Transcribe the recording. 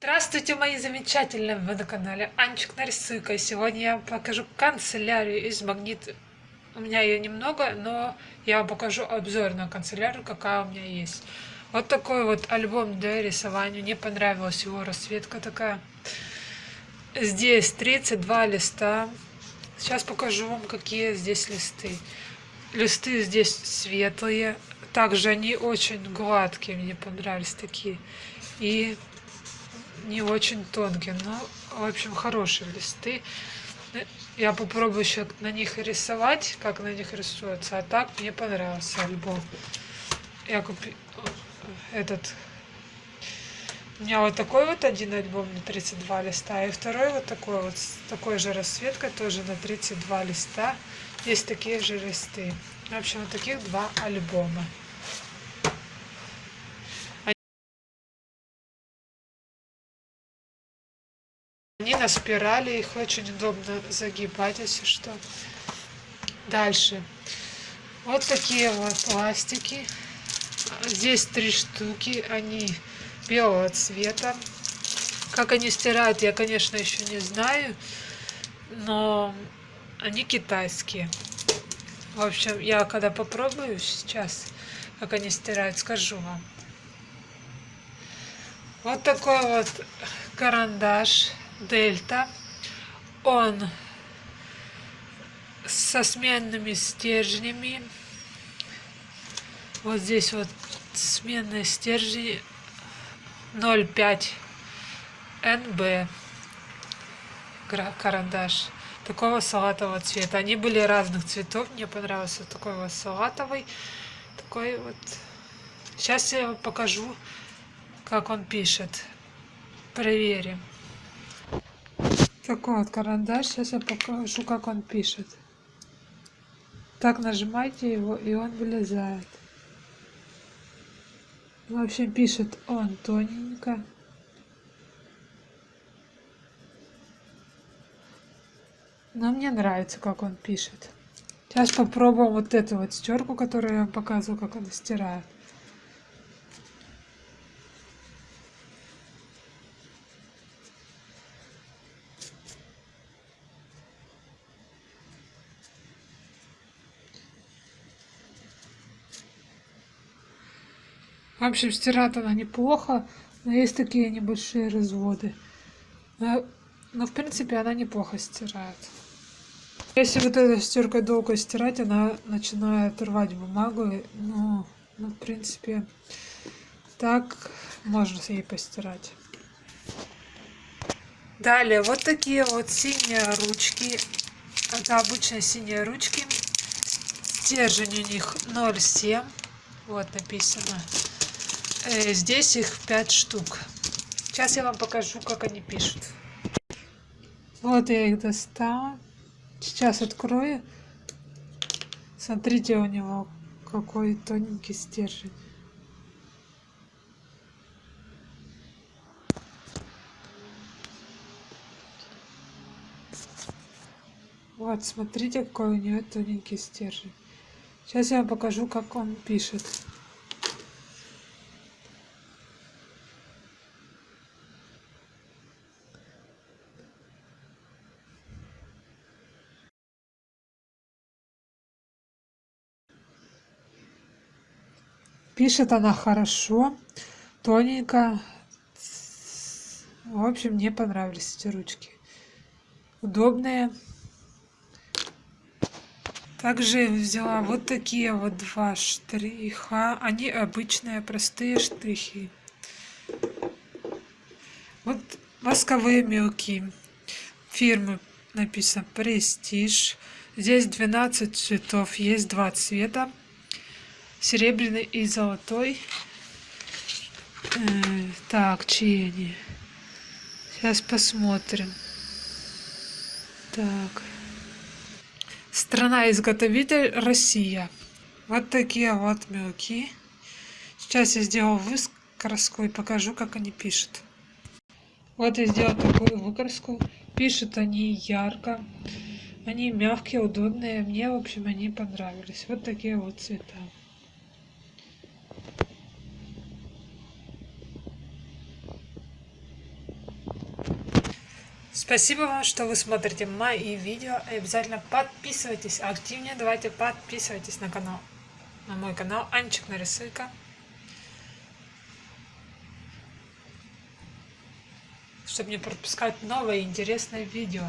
Здравствуйте, мои замечательные! Вы на канале Анчик Нарисуйка. Сегодня я покажу канцелярию из магнита. У меня ее немного, но я вам покажу обзор на канцелярию, какая у меня есть. Вот такой вот альбом для рисования. Мне понравилась его расцветка такая. Здесь 32 листа. Сейчас покажу вам, какие здесь листы. Листы здесь светлые. Также они очень гладкие, мне понравились такие. И не очень тонкие, но, в общем, хорошие листы. Я попробую еще на них рисовать, как на них рисуется. А так мне понравился альбом. Я купил этот... У меня вот такой вот один альбом на 32 листа, и второй вот такой вот, с такой же расцветкой, тоже на 32 листа. Есть такие же листы. В общем, вот таких два альбома. Они на спирали, их очень удобно загибать, если что. Дальше. Вот такие вот пластики. Здесь три штуки, они белого цвета. Как они стирают, я, конечно, еще не знаю, но они китайские. В общем, я когда попробую сейчас, как они стирают, скажу вам. Вот такой вот карандаш дельта. Он со сменными стержнями. Вот здесь вот сменные стержни 0,5 НБ карандаш такого салатового цвета. Они были разных цветов. Мне понравился такой вот салатовый. Такой вот. Сейчас я вам покажу, как он пишет. Проверим. Такой вот карандаш. Сейчас я покажу, как он пишет. Так нажимайте его, и он вылезает. В общем, пишет он тоненько. Но мне нравится, как он пишет. Сейчас попробуем вот эту вот стерку, которую я вам показываю, как она стирает. В общем, стирает она неплохо, но есть такие небольшие разводы. Но, но в принципе она неплохо стирает. Если вот этой стиркой долго стирать, она начинает рвать бумагу. Но, ну, в принципе, так можно ей постирать. Далее, вот такие вот синие ручки. Это обычные синие ручки. Стержень у них 0,7. Вот написано. Э, здесь их 5 штук. Сейчас я вам покажу, как они пишут. Вот я их достала. Сейчас открою. Смотрите, у него какой тоненький стержень. Вот, смотрите, какой у него тоненький стержень. Сейчас я вам покажу, как он пишет. Пишет она хорошо, тоненько. В общем, мне понравились эти ручки. Удобные. Также взяла вот такие вот два штриха. Они обычные, простые штрихи. Вот восковые мелкие. Фирмы написано Престиж. Здесь 12 цветов, есть два цвета серебряный и золотой. Э, так, чьи они? Сейчас посмотрим. Так. Страна-изготовитель Россия. Вот такие вот мелки. Сейчас я сделаю выкраску и покажу, как они пишут. Вот я сделала такую выкраску. Пишут они ярко. Они мягкие, удобные. Мне, в общем, они понравились. Вот такие вот цвета. Спасибо вам, что вы смотрите мои видео. И обязательно подписывайтесь активнее. Давайте подписывайтесь на канал. На мой канал Анчик Нарисуйка. Чтобы не пропускать новые интересные видео.